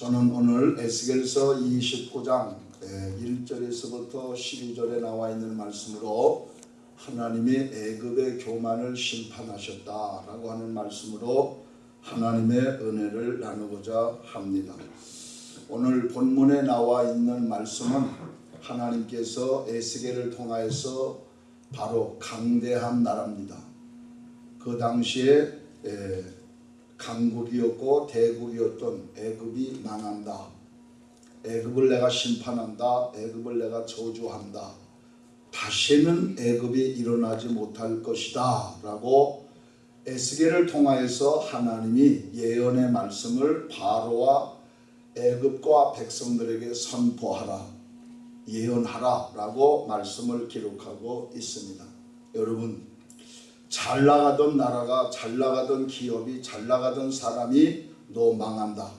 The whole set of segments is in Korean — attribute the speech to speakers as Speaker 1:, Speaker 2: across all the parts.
Speaker 1: 저는 오늘 에스겔서 29장 1절에서부터 12절에 나와 있는 말씀으로 하나님이 애굽의 교만을 심판하셨다라고 하는 말씀으로 하나님의 은혜를 나누고자 합니다. 오늘 본문에 나와 있는 말씀은 하나님께서 에스겔을 통하여서 바로 강대한 나라입니다. 그 당시에 강국이었고 대국이었던 애굽이 망한다. 애굽을 내가 심판한다. 애굽을 내가 저주한다. 다시는 애굽이 일어나지 못할 것이다. 라고 에스겔을 통하여서 하나님이 예언의 말씀을 바로와 애굽과 백성들에게 선포하라. 예언하라. 라고 말씀을 기록하고 있습니다. 여러분 잘 나가던 나라가 잘 나가던 기업이 잘 나가던 사람이 너 망한다.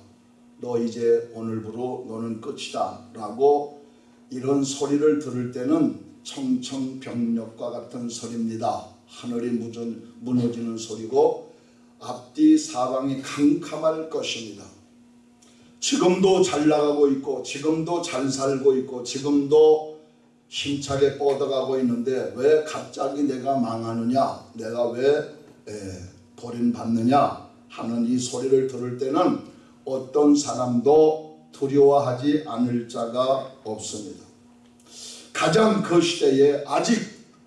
Speaker 1: 너 이제 오늘부로 너는 끝이다. 라고 이런 소리를 들을 때는 청청병력과 같은 소리입니다. 하늘이 무너지는 소리고 앞뒤 사방이 캄캄할 것입니다. 지금도 잘 나가고 있고 지금도 잘 살고 있고 지금도 힘차게 뻗어가고 있는데 왜 갑자기 내가 망하느냐 내가 왜 버림받느냐 하는 이 소리를 들을 때는 어떤 사람도 두려워하지 않을 자가 없습니다. 가장 그 시대에 아직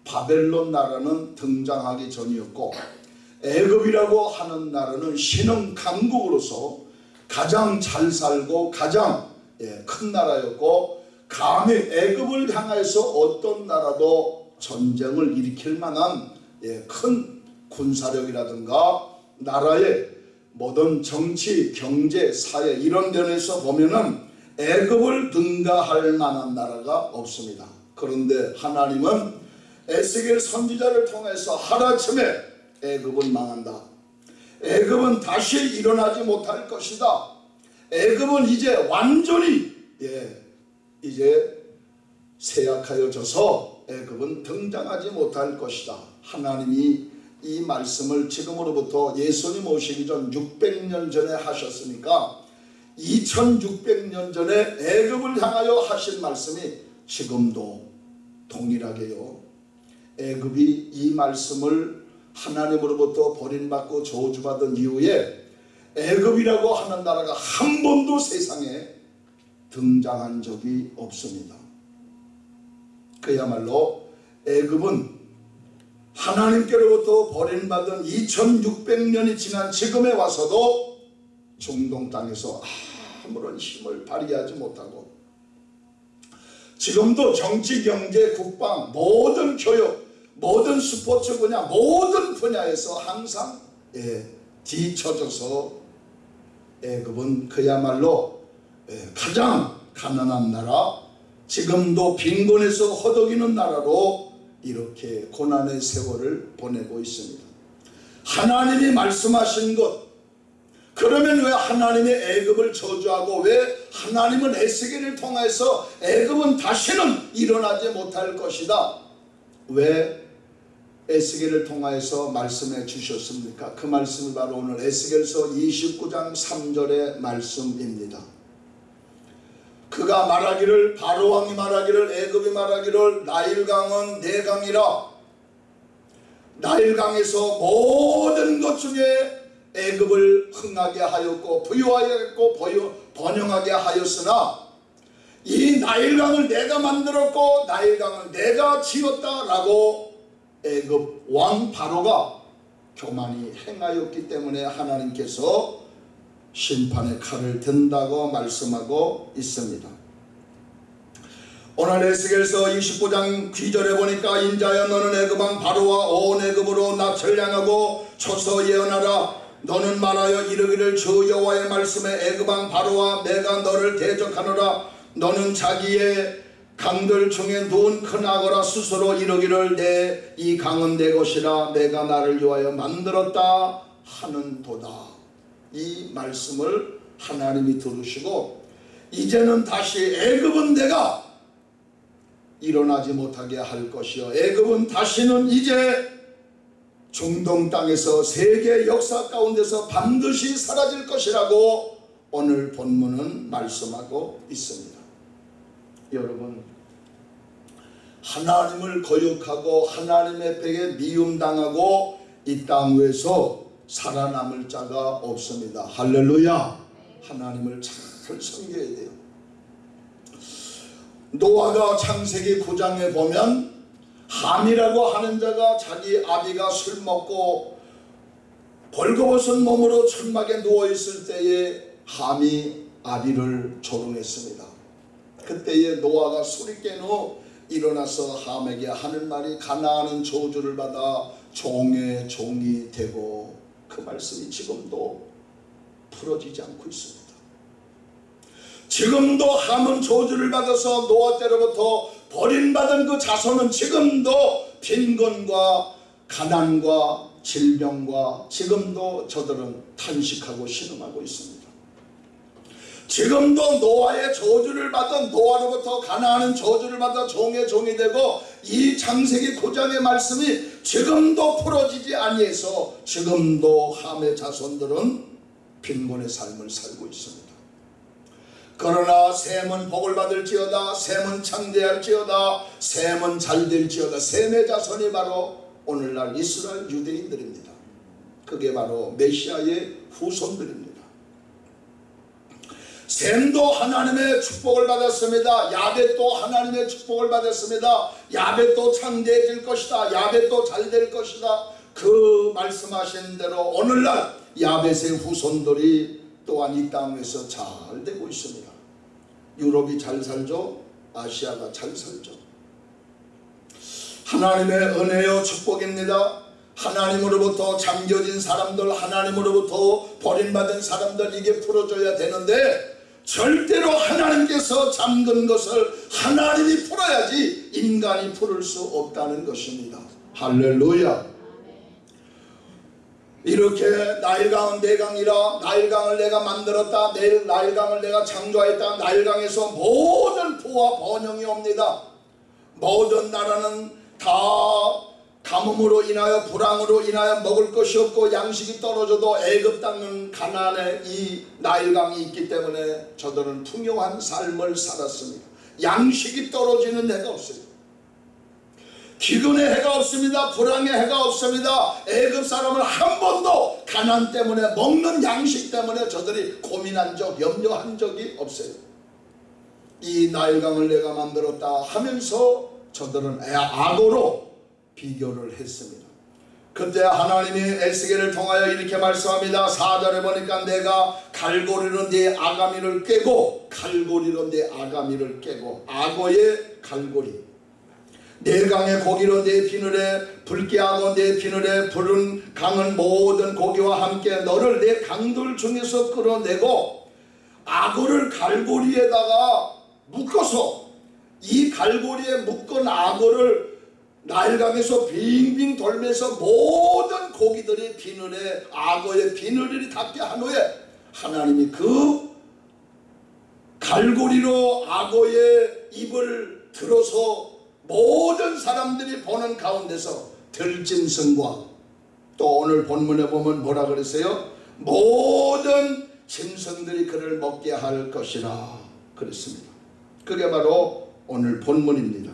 Speaker 1: 바벨론 나라는 등장하기 전이었고 애굽이라고 하는 나라는 신흥 강국으로서 가장 잘 살고 가장 큰 나라였고 감히 애굽을 향해서 어떤 나라도 전쟁을 일으킬 만한 예, 큰 군사력이라든가 나라의 모든 정치, 경제, 사회 이런 면에서 보면은 애굽을 능가할 만한 나라가 없습니다. 그런데 하나님은 에스겔 선지자를 통해서 하루아침에 애굽은 망한다. 애굽은 다시 일어나지 못할 것이다. 애굽은 이제 완전히 예, 이제 쇠약하여 져서 애굽은 등장하지 못할 것이다. 하나님이 이 말씀을 지금으로부터 예수님 오시기 전 600년 전에 하셨으니까 2600년 전에 애굽을 향하여 하신 말씀이 지금도 동일하게요. 애굽이 이 말씀을 하나님으로부터 버림받고 저주받은 이후에 애굽이라고 하는 나라가 한 번도 세상에 등장한 적이 없습니다. 그야말로 애굽은 하나님께로부터 버림받은 2600년이 지난 지금에 와서도 중동 땅에서 아무런 힘을 발휘하지 못하고 지금도 정치, 경제, 국방, 모든 교육, 모든 스포츠 분야, 모든 분야에서 항상 예, 뒤쳐져서 애굽은 그야말로 예, 가장 가난한 나라 지금도 빈곤에서 허덕이는 나라로 이렇게 고난의 세월을 보내고 있습니다. 하나님이 말씀하신 것 그러면 왜 하나님이 애굽을 저주하고 왜 하나님은 에스겔을 통해서 애굽은 다시는 일어나지 못할 것이다. 왜 에스겔을 통하여서 말씀해 주셨습니까? 그 말씀이 바로 오늘 에스겔서 29장 3절의 말씀입니다. 그가 말하기를 바로왕이 말하기를 애굽이 말하기를 나일강은 내 강이라. 나일강에서 모든 것 중에 애굽을 흥하게 하였고 부유하였고 번영하게 하였으나 이 나일강을 내가 만들었고 나일강을 내가 지었다라고 애굽 왕 바로가 교만이 행하였기 때문에 하나님께서 심판의 칼을 든다고 말씀하고 있습니다. 오늘 에스겔서 29장 귀절에 보니까 인자여 너는 애굽왕 바로와 온 애굽으로 낯을 향하고 초서 예언하라. 너는 말하여 이르기를 주 여호와의 말씀에 애굽왕 바로와 내가 너를 대적하노라. 너는 자기의 강들 중에 누운 큰 악어라 스스로 이르기를 내 이 강은 내 것이라. 내가 나를 위하여 만들었다 하는 도다 이 말씀을 하나님이 들으시고 이제는 다시 애굽은 내가 일어나지 못하게 할 것이요 애굽은 다시는 이제 중동 땅에서 세계 역사 가운데서 반드시 사라질 것이라고 오늘 본문은 말씀하고 있습니다. 여러분 하나님을 거역하고 하나님의 백에 미움당하고 이땅 위에서 살아남을 자가 없습니다. 할렐루야. 하나님을 잘 섬겨야 돼요. 노아가 창세기 9장에 보면 함이라고 하는 자가 자기 아비가 술 먹고 벌거벗은 몸으로 천막에 누워 있을 때에 함이 아비를 조롱했습니다. 그때에 노아가 술이 깬 후 일어나서 함에게 하는 말이 가나안은 저주를 받아 종의 종이 되고 그 말씀이 지금도 풀어지지 않고 있습니다. 지금도 함은 저주를 받아서 노아 때로부터 버림받은 그 자손은 지금도 빈곤과 가난과 질병과 지금도 저들은 탄식하고 신음하고 있습니다. 지금도 노아의 저주를 받은 노아로부터 가나안은 저주를 받아 종의 종이 되고 이 창세기 9장의 말씀이 지금도 풀어지지 아니해서 지금도 함의 자손들은 빈곤의 삶을 살고 있습니다. 그러나 셈은 복을 받을지어다 셈은 창대할지어다 셈은 잘될지어다 셈의 자손이 바로 오늘날 이스라엘 유대인들입니다. 그게 바로 메시아의 후손들입니다. 셈도 하나님의 축복을 받았습니다. 야벳도 하나님의 축복을 받았습니다. 야벳도 창대해질 것이다. 야벳도 잘 될 것이다. 그 말씀하신 대로 오늘날 야벳의 후손들이 또한 이 땅에서 잘 되고 있습니다. 유럽이 잘 살죠. 아시아가 잘 살죠. 하나님의 은혜요 축복입니다. 하나님으로부터 잠겨진 사람들, 하나님으로부터 버림받은 사람들 이게 풀어줘야 되는데 절대로 하나님께서 잠근 것을 하나님이 풀어야지 인간이 풀을 수 없다는 것입니다. 할렐루야. 이렇게 나일강은 내 강이라 나일강을 내가 만들었다 내일 나일강을 내가 창조했다 나일강에서 모든 부와 번영이 옵니다 모든 나라는 다 가뭄으로 인하여 불황으로 인하여 먹을 것이 없고 양식이 떨어져도 애굽 땅은 가난에 이 나일강이 있기 때문에 저들은 풍요한 삶을 살았습니다 양식이 떨어지는 해가 없어요 기근의 해가 없습니다. 불황의 해가 없습니다. 애굽 사람을 한 번도 가난 때문에 먹는 양식 때문에 저들이 고민한 적, 염려한 적이 없어요. 이 나일강을 내가 만들었다 하면서 저들은 악어로 비교를 했습니다. 그때 하나님이 에스겔을 통하여 이렇게 말씀합니다. 4절에 보니까 내가 갈고리로 네 아가미를 깨고 갈고리로 네 아가미를 깨고 악어의 갈고리 내 강의 고기로 내 비늘에 붉게 하고 내 비늘에 부른 강은 모든 고기와 함께 너를 내 강들 중에서 끌어내고 악어를 갈고리에다가 묶어서 이 갈고리에 묶은 악어를 나일강에서 빙빙 돌면서 모든 고기들이 비늘에 악어의 비늘이 닿게 한 후에 하나님이 그 갈고리로 악어의 입을 들어서 모든 사람들이 보는 가운데서 들짐승과 또 오늘 본문에 보면 뭐라 그랬어요? 모든 짐승들이 그를 먹게 할 것이라 그랬습니다. 그게 바로 오늘 본문입니다.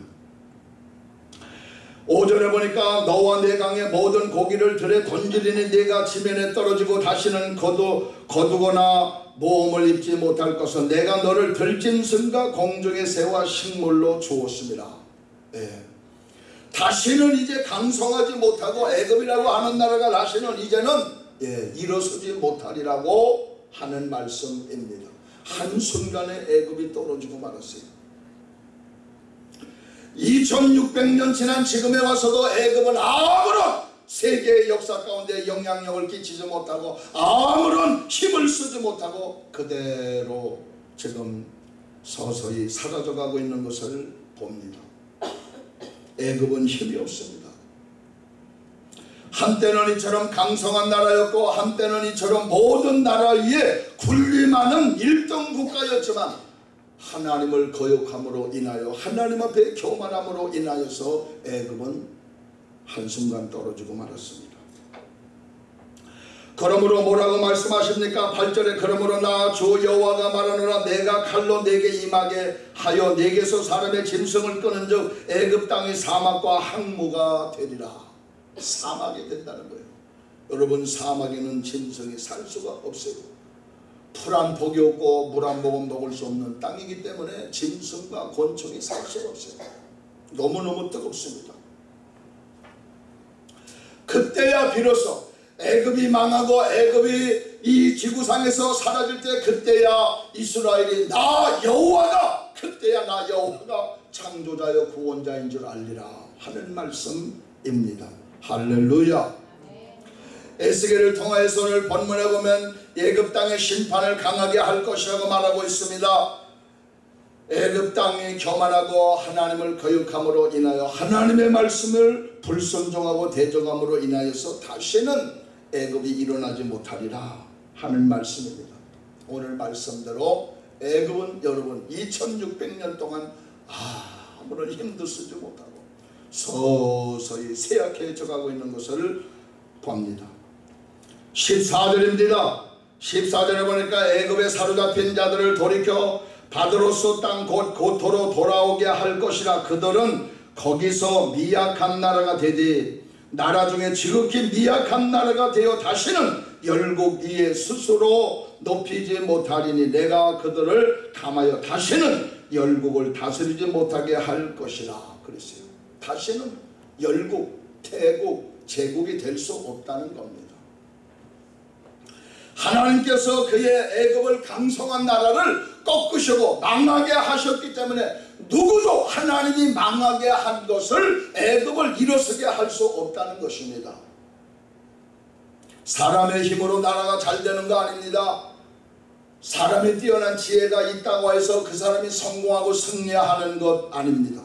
Speaker 1: 오전에 보니까 너와 내 강의 모든 고기를 들에 던지리니 네가 지면에 떨어지고 다시는 거두, 거두거나 모험을 입지 못할 것은 내가 너를 들짐승과 공중의 새와 식물로 주었습니다. 예. 다시는 이제 강성하지 못하고 애굽이라고 하는 나라가 다시는 이제는 예, 일어서지 못하리라고 하는 말씀입니다. 한순간에 애굽이 떨어지고 말았어요. 2600년 지난 지금에 와서도 애굽은 아무런 세계의 역사 가운데 영향력을 끼치지 못하고 아무런 힘을 쓰지 못하고 그대로 지금 서서히 사라져가고 있는 것을 봅니다. 애굽은 힘이 없습니다. 한때는 이처럼 강성한 나라였고 한때는 이처럼 모든 나라 위에 군림하는 1등 국가였지만 하나님을 거역함으로 인하여 하나님 앞에 교만함으로 인하여서 애굽은 한순간 떨어지고 말았습니다. 그러므로 뭐라고 말씀하십니까? 8절에 그러므로 나 주 여호와가 말하노라 내가 칼로 내게 임하게 하여 내게서 사람의 짐승을 끄는 즉 애굽 땅의 사막과 항무가 되리라 사막이 된다는 거예요 여러분 사막에는 짐승이 살 수가 없어요 풀한 폭이 없고 물 한 모금 먹을 수 없는 땅이기 때문에 짐승과 곤충이 살 수가 없어요. 너무너무 뜨겁습니다. 그때야 비로소 애굽이 망하고 애굽이 이 지구상에서 사라질 때 그때야 이스라엘이 나 여호와가 그때야 나 여호와가 창조자여 구원자인 줄 알리라 하는 말씀입니다. 할렐루야. 에스겔을 통하여서 오늘 본문에 보면 애굽 땅의 심판을 강하게 할 것이라고 말하고 있습니다 애굽 땅이 교만하고 하나님을 거역함으로 인하여 하나님의 말씀을 불순종하고 대적함으로 인하여서 다시는 애굽이 일어나지 못하리라 하는 말씀입니다. 오늘 말씀대로 애굽은 여러분 2600년 동안 아무런 힘도 쓰지 못하고 서서히 쇠약해져 가고 있는 것을 봅니다. 14절입니다. 14절에 보니까 애굽에 사로잡힌 자들을 돌이켜 바드로스 땅 곧 고토로 돌아오게 할 것이라 그들은 거기서 미약한 나라가 되되 나라 중에 지극히 미약한 나라가 되어 다시는 열국 위에 스스로 높이지 못하리니 내가 그들을 감하여 다시는 열국을 다스리지 못하게 할 것이라 그랬어요. 다시는 열국, 태국, 제국이 될 수 없다는 겁니다. 하나님께서 그의 애굽을 강성한 나라를 꺾으시고 망하게 하셨기 때문에 누구도 하나님이 망하게 한 것을 애굽을 일어서게 할 수 없다는 것입니다. 사람의 힘으로 나라가 잘 되는 거 아닙니다. 사람이 뛰어난 지혜가 있다고 해서 그 사람이 성공하고 승리하는 것 아닙니다.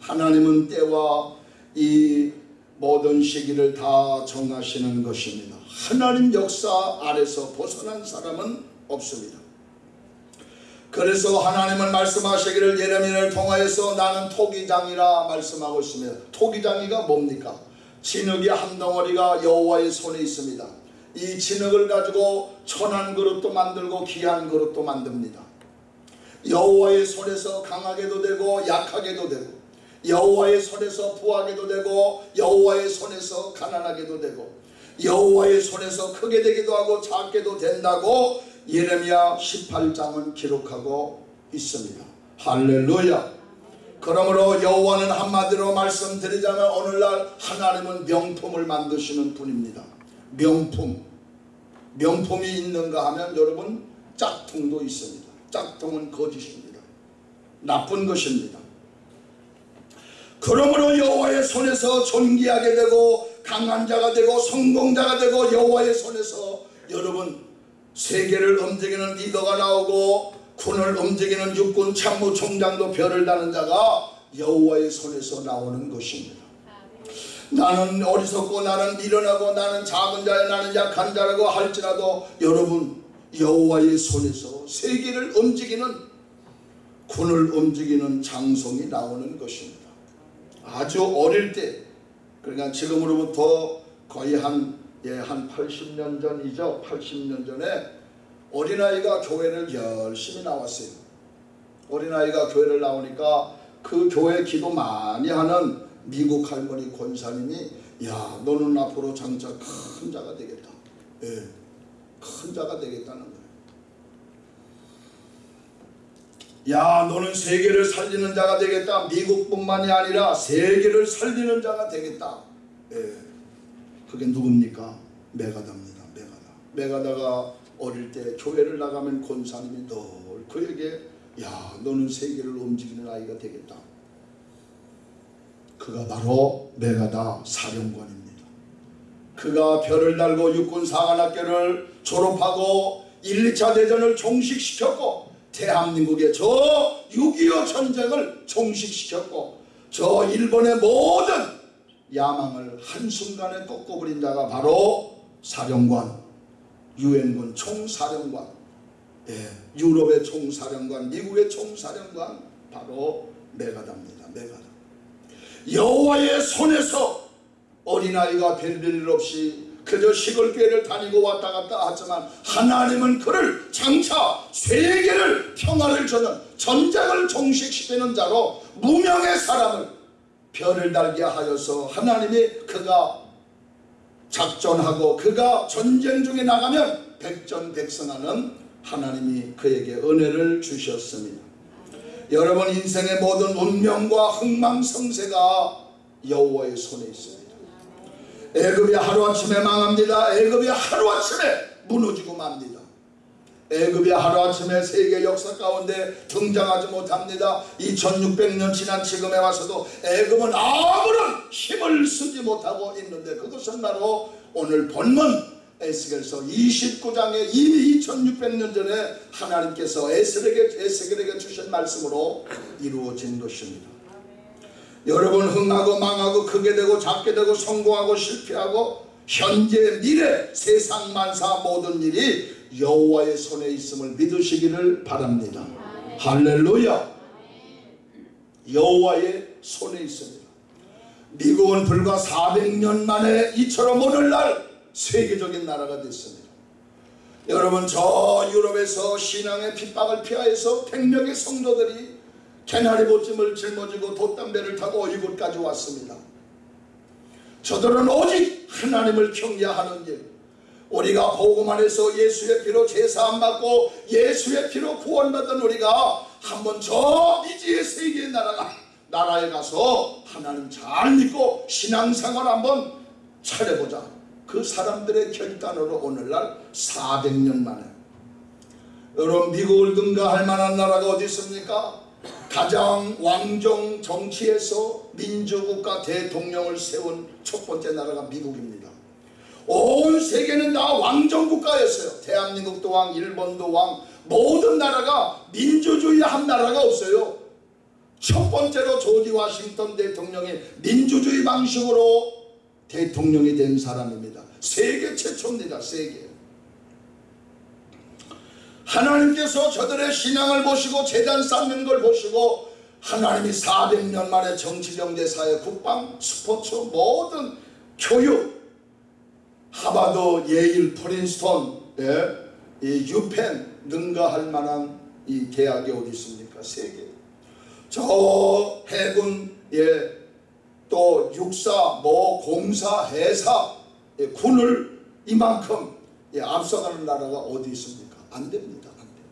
Speaker 1: 하나님은 때와 이 모든 시기를 다 정하시는 것입니다. 하나님 역사 아래서 벗어난 사람은 없습니다. 그래서 하나님은 말씀하시기를 예레미야를 통하여서 나는 토기장이라 말씀하고 있습니다. 토기장이가 뭡니까? 진흙이 한 덩어리가 여호와의 손에 있습니다. 이 진흙을 가지고 천한 그릇도 만들고 귀한 그릇도 만듭니다. 여호와의 손에서 강하게도 되고 약하게도 되고 여호와의 손에서 부하게도 되고 여호와의 손에서 가난하게도 되고 여호와의 손에서 크게 되기도 하고 작게도 된다고 예레미야 18장은 기록하고 있습니다. 할렐루야. 그러므로 여호와는 한마디로 말씀드리자면 오늘날 하나님은 명품을 만드시는 분입니다. 명품. 명품이 있는가 하면 여러분 짝퉁도 있습니다. 짝퉁은 거짓입니다. 나쁜 것입니다. 그러므로 여호와의 손에서 존귀하게 되고 강한 자가 되고 성공자가 되고 여호와의 손에서 여러분 세계를 움직이는 리더가 나오고 군을 움직이는 육군 참모총장도 별을 다는 자가 여호와의 손에서 나오는 것입니다. 나는 어리석고 나는 미련하고 나는 작은 자야 나는 약한 자라고 할지라도 여러분 여호와의 손에서 세계를 움직이는 군을 움직이는 장성이 나오는 것입니다. 아주 어릴 때 그러니까 지금으로부터 거의 한, 예, 한 80년 전이죠. 80년 전에 어린아이가 교회를 열심히 나왔어요. 어린아이가 교회를 나오니까 그 교회 기도 많이 하는 미국 할머니 권사님이 야 너는 앞으로 장차 큰 자가 되겠다. 예, 큰 자가 되겠다는 거예요. 야 너는 세계를 살리는 자가 되겠다. 미국뿐만이 아니라 세계를 살리는 자가 되겠다. 예, 그게 누굽니까? 메가다입니다. 메가다. 메가다가 어릴 때 교회를 나가면 권사님이 늘 그에게 야 너는 세계를 움직이는 아이가 되겠다. 그가 바로 메가다 사령관입니다. 그가 별을 달고 육군 사관학교를 졸업하고 1, 2차 대전을 종식시켰고 대한민국의 저 6.25 전쟁을 종식시켰고 저 일본의 모든 야망을 한순간에 꺾어버린 자가 바로 사령관 유엔군 총사령관. 예, 유럽의 총사령관 미국의 총사령관 바로 메가다입니다 메가다. 여호와의 손에서 어린아이가 별별 일 없이 그저 시골교회를 다니고 왔다 갔다 하지만 하나님은 그를 장차 세계를 평화를 주는 전쟁을 종식시키는 자로 무명의 사람을 별을 달게 하여서 하나님이 그가 작전하고 그가 전쟁 중에 나가면 백전백승하는 하나님이 그에게 은혜를 주셨습니다. 여러분 인생의 모든 운명과 흥망성쇠가 여호와의 손에 있습니다. 애굽이 하루아침에 망합니다. 애굽이 하루아침에 무너지고 맙니다. 애굽이 하루아침에 세계 역사 가운데 등장하지 못합니다. 2600년 지난 지금에 와서도 애굽은 아무런 힘을 쓰지 못하고 있는데 그것은 바로 오늘 본문 에스겔서 29장에 이미 2600년 전에 하나님께서 에스겔에게, 에스겔에게 주신 말씀으로 이루어진 것입니다. 여러분 흥하고 망하고 크게 되고 작게 되고 성공하고 실패하고 현재 미래 세상 만사 모든 일이 여호와의 손에 있음을 믿으시기를 바랍니다. 할렐루야. 여호와의 손에 있습니다. 미국은 불과 400년 만에 이처럼 오늘날 세계적인 나라가 됐습니다. 여러분 저 유럽에서 신앙의 핍박을 피하여서 백명의 성도들이 개나리 보찜을 짊어지고 돛담배를 타고 이곳까지 왔습니다. 저들은 오직 하나님을 경외하는 일 우리가 복음 안에서 예수의 피로 제사 안 받고 예수의 피로 구원받은 우리가 한번 저 미지의 세계의 나라가 나라에 가서 하나님 잘 믿고 신앙생활 한번 차려보자. 그 사람들의 결단으로 오늘날 400년 만에 여러분 미국을 능가할 만한 나라가 어디 있습니까? 가장 왕정 정치에서 민주국가 대통령을 세운 첫 번째 나라가 미국입니다. 온 세계는 다 왕정국가였어요. 대한민국도 왕, 일본도 왕, 모든 나라가 민주주의 한 나라가 없어요. 첫 번째로 조지 워싱턴 대통령이 민주주의 방식으로 대통령이 된 사람입니다. 세계 최초입니다. 세계. 하나님께서 저들의 신앙을 보시고 재단 쌓는 걸 보시고 하나님이 400년 만에 정치, 경제, 사회, 국방, 스포츠 모든 교육 하바드, 예일, 프린스턴, 예, 이 유펜 능가할 만한 이 대학이 어디 있습니까? 세계. 저 해군, 예, 또 육사, 뭐 공사, 해사, 예, 군을 이만큼 예, 앞서가는 나라가 어디 있습니까? 안 됩니다. 안 돼요.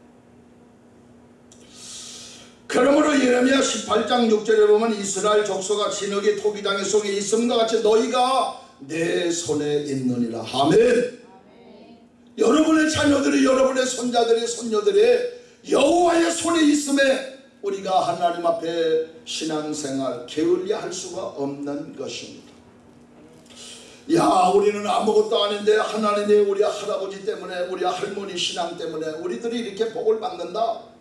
Speaker 1: 그러므로 예레미야 18장 6절에 보면 이스라엘 족속아 진흙의 토기장의 속에 있음과 같이 너희가 내 손에 있느니라. 아멘. 여러분의 자녀들이 여러분의 손자들이 손녀들이 여호와의 손에 있음에 우리가 하나님 앞에 신앙생활 게을리할 리 수가 없는 것입니다. 야 우리는 아무것도 아닌데 하나님이 우리 할아버지 때문에 우리 할머니 신앙 때문에 우리들이 이렇게 복을 받는다.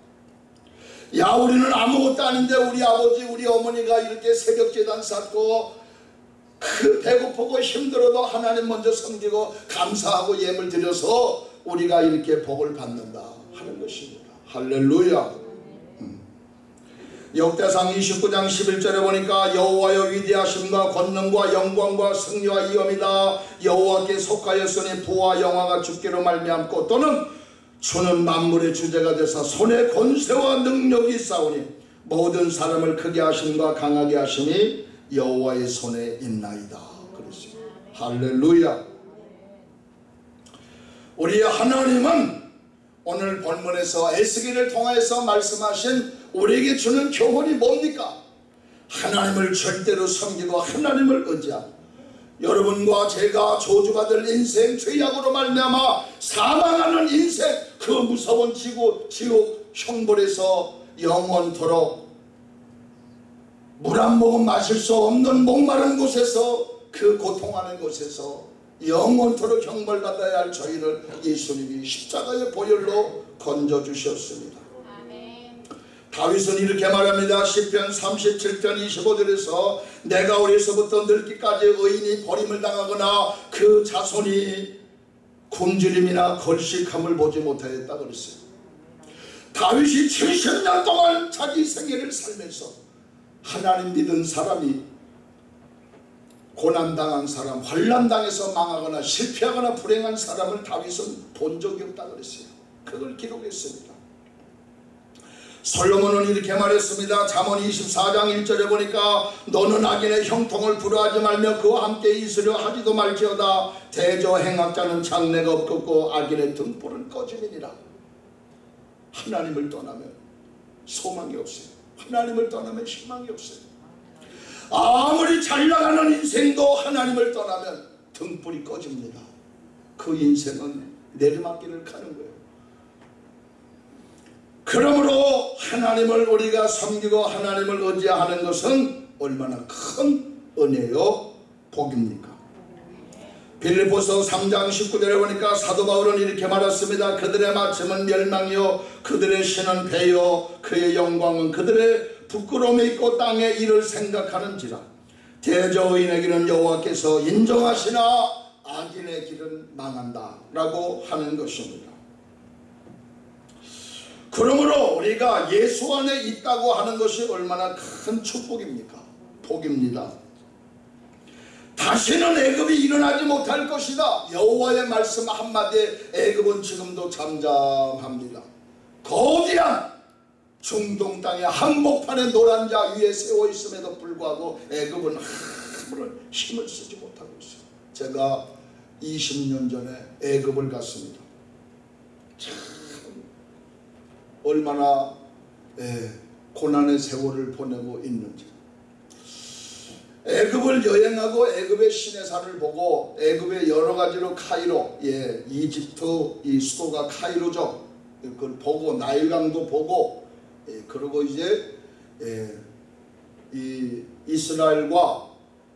Speaker 1: 야 우리는 아무것도 아닌데 우리 아버지 우리 어머니가 이렇게 새벽 재단 쌓고 그 배고프고 힘들어도 하나님 먼저 섬기고 감사하고 예물 드려서 우리가 이렇게 복을 받는다 하는 것입니다. 할렐루야. 음. 역대상 29장 11절에 보니까 여호와여 위대하심과 권능과 영광과 승리와 이엄이다 여호와께 속하였으니 부와 영화가 죽기로 말미암고 또는 주는 만물의 주제가 되사 손에 권세와 능력이 있사오니 모든 사람을 크게 하심과 강하게 하심이 여호와의 손에 있나이다. 그랬어요. 할렐루야. 우리 하나님은 오늘 본문에서 에스겔을 통해서 말씀하신 우리에게 주는 교훈이 뭡니까? 하나님을 절대로 섬기고 하나님을 의지하고 여러분과 제가 저주받을 인생 죄악으로 말미암아 사망하는 인생 그 무서운 지구 지옥 형벌에서 영원토록 물 한 모금 마실 수 없는 목마른 곳에서 그 고통하는 곳에서 영원토록 형벌받아야 할 저희를 예수님이 십자가의 보혈로 건져주셨습니다. 다윗은 이렇게 말합니다. 10편 37편 25절에서 내가 어려서부터 늙기까지 의인이 버림을 당하거나 그 자손이 굶주림이나 걸식함을 보지 못하였다 그랬어요. 다윗이 70년 동안 자기 생애를 살면서 하나님 믿은 사람이 고난당한 사람, 환란당해서 망하거나 실패하거나 불행한 사람을 다윗은 본 적이 없다 그랬어요. 그걸 기록했습니다. 솔로몬은 이렇게 말했습니다. 잠언 24장 1절에 보니까 너는 악인의 형통을 부러하지 말며 그와 함께 있으려 하지도 말지어다 대저 행악자는 장래가 없겠고 악인의 등불은 꺼짐이니라. 하나님을 떠나면 소망이 없어요. 하나님을 떠나면 희망이 없어요. 아무리 잘 나가는 인생도 하나님을 떠나면 등불이 꺼집니다. 그 인생은 내리막길을 가는 거예요. 그러므로 하나님을 우리가 섬기고 하나님을 의지하는 것은 얼마나 큰 은혜요 복입니까? 빌리포서 3장 19절에 보니까 사도 바울은 이렇게 말했습니다. 그들의 마침은 멸망이요 그들의 신은 배요 그의 영광은 그들의 부끄러움이 있고 땅의 일을 생각하는지라 길은 여호와께서 인정하시나 악인의 길은 망한다 라고 하는 것입니다. 그러므로 우리가 예수 안에 있다고 하는 것이 얼마나 큰 축복입니까? 복입니다. 다시는 애굽이 일어나지 못할 것이다. 여호와의 말씀 한마디에 애굽은 지금도 잠잠합니다. 거대한 중동 땅의 한복판에 노란 자 위에 세워 있음에도 불구하고 애굽은 아무런 힘을 쓰지 못하고 있어요. 제가 20년 전에 애굽을 갔습니다. 참 얼마나 예, 고난의 세월을 보내고 있는지. 애굽을 여행하고 애굽의 시내산을 보고 애굽의 여러 가지로 카이로, 예, 이집트 이 수도가 카이로죠. 그걸 보고 나일강도 보고, 예, 그리고 이제 예, 이 이스라엘과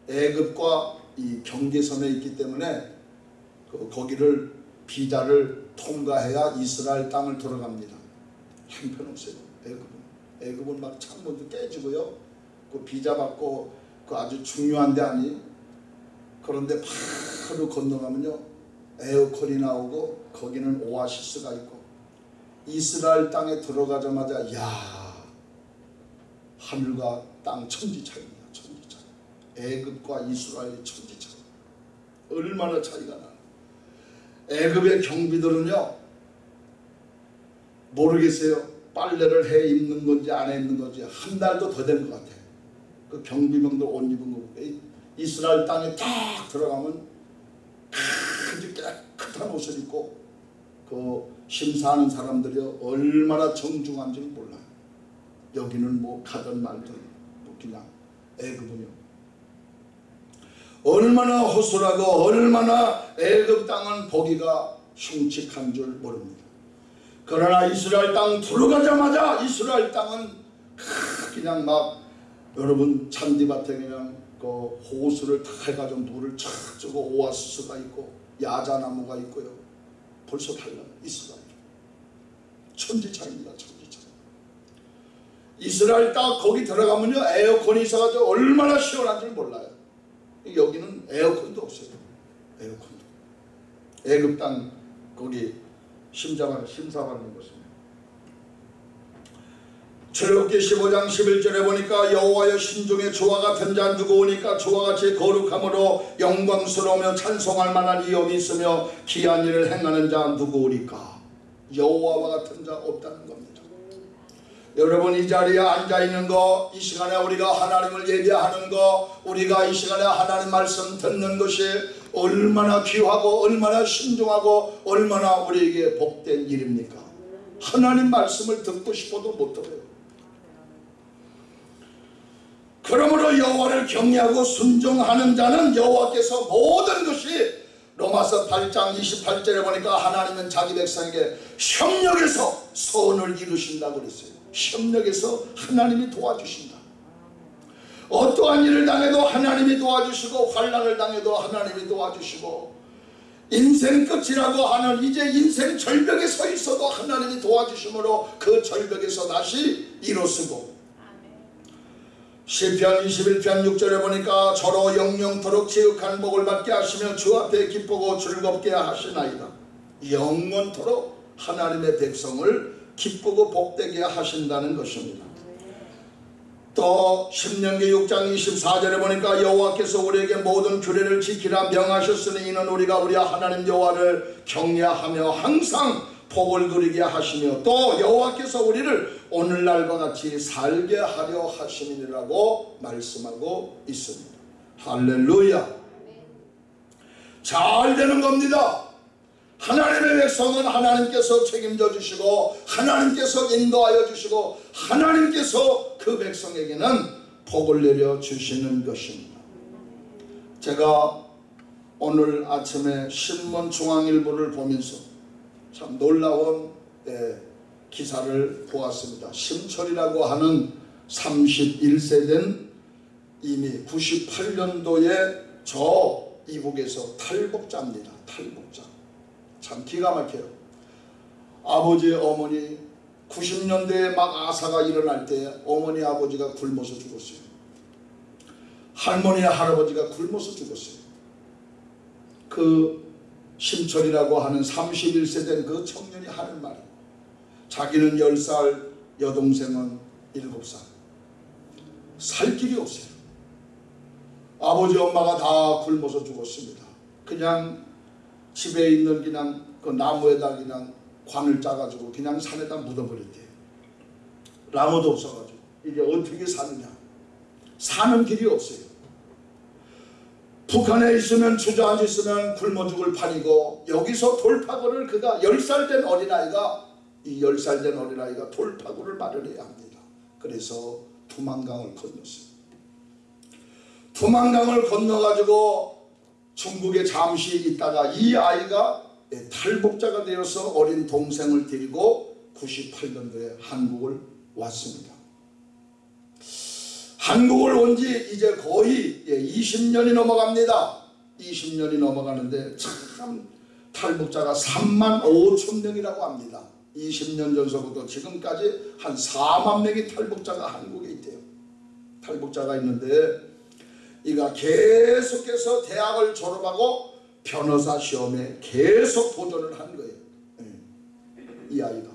Speaker 1: 애굽과 이 경계선에 있기 때문에 그 거기를 비자를 통과해야 이스라엘 땅을 들어갑니다. 형편없어요. 애굽은 애굽은 막 창문도 깨지고요. 그 비자 받고 그 아주 중요한 데 아니. 그런데 바로 건너가면요 에어컨이 나오고 거기는 오아시스가 있고 이스라엘 땅에 들어가자마자 야 하늘과 땅 천지 차이입니다. 천지 차이. 애굽과 이스라엘의 천지 차이. 얼마나 차이가 나. 애굽의 경비들은요 모르겠어요. 빨래를 해 입는 건지 안 해 입는 건지 한 달도 더 된 것 같아. 그 경비병들 옷 입은 거 이스라엘 땅에 딱 들어가면 아주 깨끗한 옷을 입고 그 심사하는 사람들이 얼마나 정중한지 몰라요. 여기는 뭐 가든 말든 뭐 그냥 애굽은요. 얼마나 호술하고 얼마나 애굽 땅은 보기가 흉측한 줄 모릅니다. 그러나 이스라엘 땅 들어가자마자 이스라엘 땅은 그냥 막 여러분 잔디밭에 그냥 그 호수를 다 해가지고 물을 쫙 주고 오아시스가 있고 야자나무가 있고요. 벌써 달라 이스라엘. 천지차입니다. 천지차. 이스라엘 땅 거기 들어가면요 에어컨이 있어가지고 얼마나 시원한 줄 몰라요. 여기는 에어컨도 없어요. 에어컨도. 애굽 땅 거기 심사받는, 심사받는 것입니다. 출애굽기 15장 11절에 보니까 여호와여 신중에 조화 같은 자 누구 오니까 조화 같이 거룩함으로 영광스러우며 찬송할 만한 이염이 있으며 기한 일을 행하는 자 누구 오니까 여호와와 같은 자 없다는 겁니다. 여러분 이 자리에 앉아 있는 거, 이 시간에 우리가 하나님을 예배하는 거, 우리가 이 시간에 하나님 말씀 듣는 것이 얼마나 귀하고 얼마나 신중하고 얼마나 우리에게 복된 일입니까? 하나님 말씀을 듣고 싶어도 못 들어요. 그러므로 여호와를 경외하고 순종하는 자는 여호와께서 모든 것이 로마서 8장 28절에 보니까 하나님은 자기 백성에게 협력해서 선을 이루신다고 그랬어요. 협력해서 하나님이 도와주신다. 어떠한 일을 당해도 하나님이 도와주시고 환란을 당해도 하나님이 도와주시고 인생 끝이라고 하는 이제 인생 절벽에 서 있어도 하나님이 도와주심으로 그 절벽에서 다시 일어서고 시편 21편 6절에 보니까 저로 영영토록 지극한 복을 받게 하시며 주 앞에 기쁘고 즐겁게 하시나이다. 영원토록 하나님의 백성을 기쁘고 복되게 하신다는 것입니다. 또 10년기 6장 24절에 보니까 여호와께서 우리에게 모든 규례를 지키라 명하셨으니 이는 우리가 우리 하나님 여호와를 경외하며 항상 복을 누리게 하시며 또 여호와께서 우리를 오늘날과 같이 살게 하려 하심이라고 말씀하고 있습니다. 할렐루야. 잘 되는 겁니다. 하나님의 백성은 하나님께서 책임져 주시고 하나님께서 인도하여 주시고 하나님께서 그 백성에게는 복을 내려 주시는 것입니다. 제가 오늘 아침에 신문 중앙일보를 보면서 참 놀라운 예, 기사를 보았습니다. 심철이라고 하는 31세 된 이미 98년도에 저 이북에서 탈북자입니다. 탈북자. 참 기가 막혀요. 아버지 어머니 90년대에 막 아사가 일어날 때 어머니 아버지가 굶어서 죽었어요. 할머니 할아버지가 굶어서 죽었어요. 그 심철이라고 하는 31세 된 그 청년이 하는 말이 자기는 10살 여동생은 7살 살 길이 없어요. 아버지 엄마가 다 굶어서 죽었습니다. 그냥 집에 있는 그냥 그 나무에다 그냥 관을 짜가지고 그냥 산에다 묻어버렸대요. 나무도 없어가지고 이게 어떻게 사느냐. 사는 길이 없어요. 북한에 있으면 주저앉아 있으면 굶어 죽을 판이고 여기서 돌파구를 그가 10살 된 어린아이가 이 10살 된 어린아이가 돌파구를 마련해야 합니다. 그래서 두만강을 건넜어요. 두만강을 건너가지고 중국에 잠시 있다가 이 아이가 탈북자가 되어서 어린 동생을 데리고 98년도에 한국을 왔습니다. 한국을 온 지 이제 거의 20년이 넘어갑니다. 20년이 넘어가는데 참 탈북자가 3만 5천 명이라고 합니다. 20년 전서부터 지금까지 한 4만 명의 탈북자가 한국에 있대요. 탈북자가 있는데 이가 계속해서 대학을 졸업하고 변호사 시험에 계속 도전을 한 거예요. 이 아이가.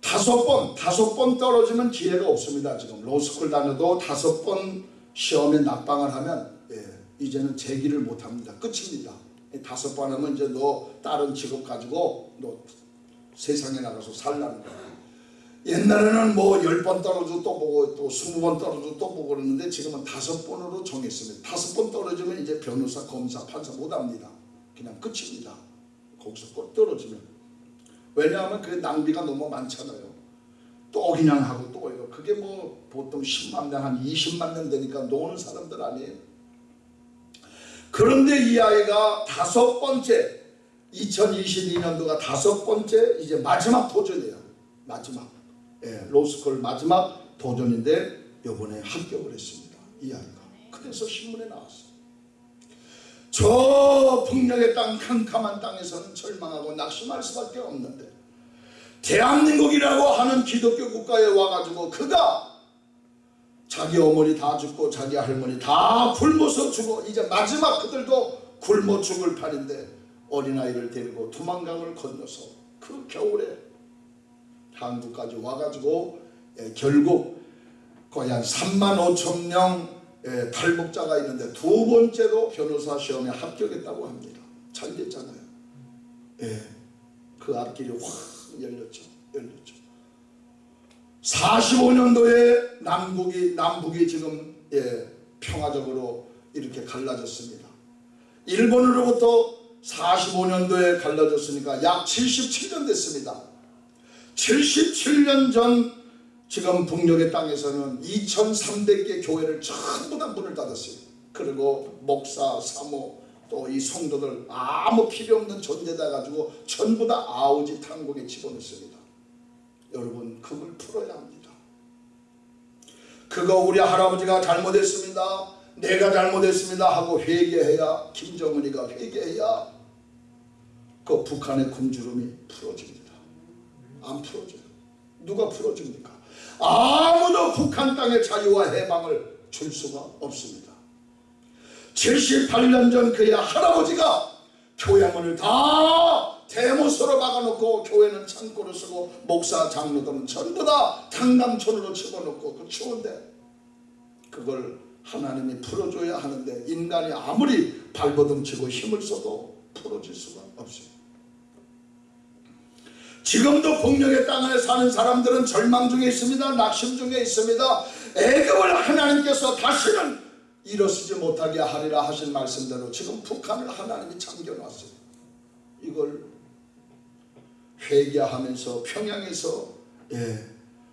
Speaker 1: 다섯 번, 다섯 번 떨어지면 기회가 없습니다. 지금 로스쿨 다녀도 다섯 번 시험에 낙방을 하면 예, 이제는 재기를 못합니다. 끝입니다. 다섯 번 하면 이제 너 다른 직업 가지고 너 세상에 나가서 살라는 거야. 옛날에는 뭐 열 번 떨어져 또 보고 또 스무 번 떨어져 또 보고 그러는데 지금은 다섯 번으로 정했습니다. 다섯 번 떨어지면 이제 변호사, 검사, 판사 못합니다. 그냥 끝입니다. 거기서 꼭 떨어지면. 왜냐하면 그 낭비가 너무 많잖아요. 또 그냥 하고 또 이거 그게 뭐 보통 10만 명, 한 20만 명 되니까 노는 사람들 아니에요. 그런데 이 아이가 다섯 번째 2022년도가 다섯 번째 이제 마지막 도전이에요. 마지막. 예, 로스쿨 마지막 도전인데 요번에 합격을 했습니다. 이 아이가. 그래서 신문에 나왔어요. 저 북녘의 땅 캄캄한 땅에서는 절망하고 낙심할 수밖에 없는데 대한민국이라고 하는 기독교 국가에 와가지고 그가 자기 어머니 다 죽고 자기 할머니 다 굶어서 죽어 이제 마지막 그들도 굶어 죽을 판인데 어린아이를 데리고 두만강을 건너서 그 겨울에 한국까지 와가지고 예, 결국 거의 한 3만 5천 명 예, 탈북자가 있는데 두 번째로 변호사 시험에 합격했다고 합니다. 잘 됐잖아요. 예, 그 앞길이 확 열렸죠. 열렸죠. 45년도에 남북이 남북이 지금 예, 평화적으로 이렇게 갈라졌습니다. 일본으로부터 45년도에 갈라졌으니까 약 77년 됐습니다. 77년 전 지금 북녘의 땅에서는 2300개 교회를 전부 다 문을 닫았어요. 그리고 목사, 사모 또 이 성도들 아무 필요 없는 존재다 가지고 전부 다 아우지 탕국에 집어넣습니다. 여러분 그걸 풀어야 합니다. 그거 우리 할아버지가 잘못했습니다. 내가 잘못했습니다 하고 회개해야 김정은이가 회개해야 그 북한의 굶주림이 풀어집니다. 안 풀어져요. 누가 풀어줍니까? 아무도 북한 땅의 자유와 해방을 줄 수가 없습니다. 78년 전 그의 할아버지가 교회 문을 다 대못으로 막아놓고 교회는 창고로 쓰고 목사 장로들은 전부 다 당감촌으로 집어넣고 그 추운데 그걸 하나님이 풀어줘야 하는데 인간이 아무리 발버둥치고 힘을 써도 풀어질 수가 없어요. 지금도 폭력의 땅 안에 사는 사람들은 절망 중에 있습니다. 낙심 중에 있습니다. 애굽을 하나님께서 다시는 일어서지 못하게 하리라 하신 말씀대로 지금 북한을 하나님이 잠겨놨어요. 이걸 회개하면서 평양에서 예,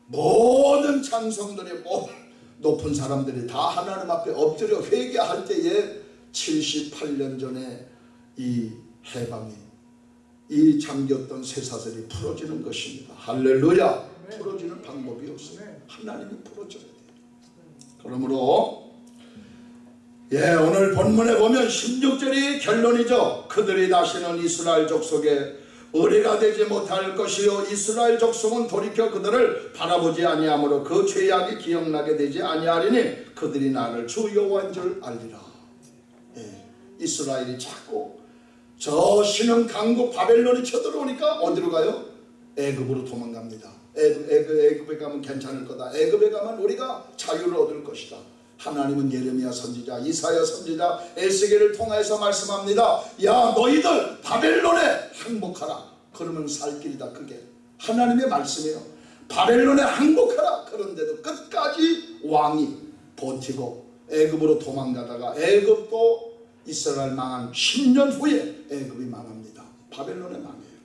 Speaker 1: 모든 찬성들이 뭐 높은 사람들이 다 하나님 앞에 엎드려 회개할 때에 78년 전에 이 해방이 이 잠겼던 쇠사슬이 풀어지는 것입니다. 할렐루야. 풀어지는 방법이 없어요. 하나님이 풀어줘야 돼요. 그러므로 예 오늘 본문에 보면 16절이 결론이죠. 그들이 다시는 이스라엘 족속에 의뢰가 되지 못할 것이요 이스라엘 족속은 돌이켜 그들을 바라보지 아니하므로 그 죄악이 기억나게 되지 아니하리니 그들이 나를 주 여호와인 줄 알리라. 예, 이스라엘이 자꾸 저 신흥 강국 바벨론이 쳐들어오니까 어디로 가요? 애굽으로 도망갑니다. 애굽, 애굽, 애굽에 가면 괜찮을 거다. 애굽에 가면 우리가 자유를 얻을 것이다. 하나님은 예레미야 선지자, 이사야 선지자, 에스겔을 통해서 말씀합니다. 야 너희들 바벨론에 항복하라. 그러면 살 길이다. 그게 하나님의 말씀이에요. 바벨론에 항복하라. 그런데도 끝까지 왕이 버티고 애굽으로 도망가다가 애굽도 이스라엘 망한 10년 후에 애굽이 망합니다. 바벨론에 망해요.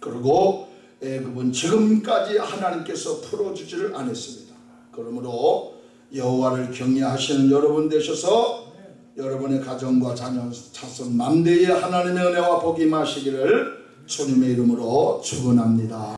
Speaker 1: 그리고 애굽은 지금까지 하나님께서 풀어주지를 않았습니다. 그러므로 여호와를 경외하시는 여러분 되셔서 여러분의 가정과 자녀, 자손 만대의 하나님의 은혜와 복이 마시기를 주님의 이름으로 축원합니다.